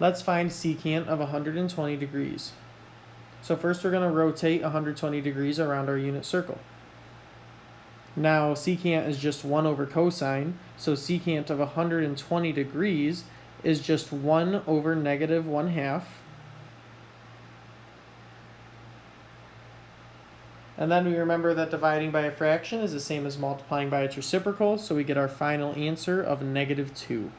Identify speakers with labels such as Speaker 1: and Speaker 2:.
Speaker 1: Let's find secant of 120 degrees. So first we're going to rotate 120 degrees around our unit circle. Now secant is just 1 over cosine, so secant of 120 degrees is just 1 over negative 1 half. And then we remember that dividing by a fraction is the same as multiplying by its reciprocal, so we get our final answer of negative 2.